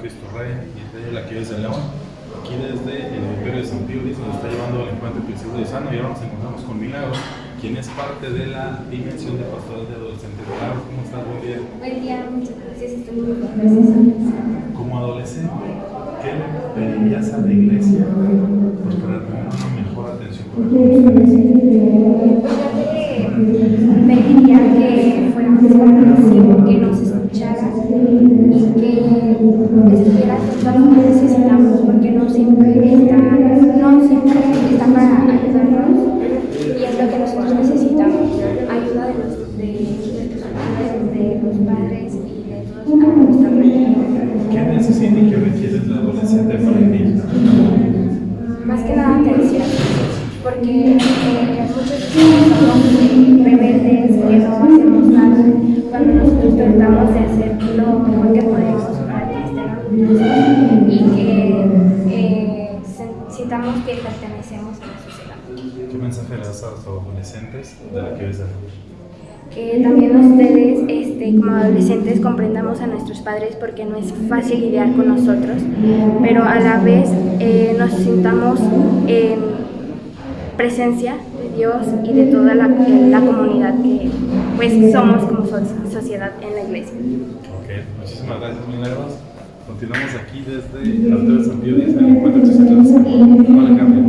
Cristo Rey y este año la quiebra de San León. Aquí desde el Imperio de San Pío se nos está llevando al encuentro del Cristo de Sano y ahora nos encontramos con Milagros, quien es parte de la dimensión de pastores de adolescentes. Milagros, ¿cómo estás? Buen día. Buen día, muchas gracias, estoy muy bien. Como adolescente, ¿qué pedirías a la iglesia pues, para tener una mejor atención con ustedes? Pues yo que que no estuvieras atento a lo que necesitamos, porque no siempre está, no siempre está para ayudarnos y es lo que nosotros necesitamos, ayuda de los, de, de tus padres, de los padres y de todos a nuestra alrededor. ¿Qué necesita y qué requiere el adolescente para vivir? Más que nada atención, porque eh, muchos chicos somos rebeldes, que no hacemos nada, cuando nosotros tratamos de hacer lo mejor que podemos para que estén orgullosos y que eh, sintamos que pertenecemos a la sociedad. ¿Qué mensaje le das a los adolescentes de la que ves Que también ustedes, este, como adolescentes, comprendamos a nuestros padres porque no es fácil lidiar con nosotros, pero a la vez eh, nos sintamos en presencia de Dios y de toda la, eh, la comunidad que pues somos como so- sociedad en la iglesia. Ok, muchísimas gracias, Minervas. Continuamos aquí desde Hotel San X en el encuentro de Salud. Hola, Carmen.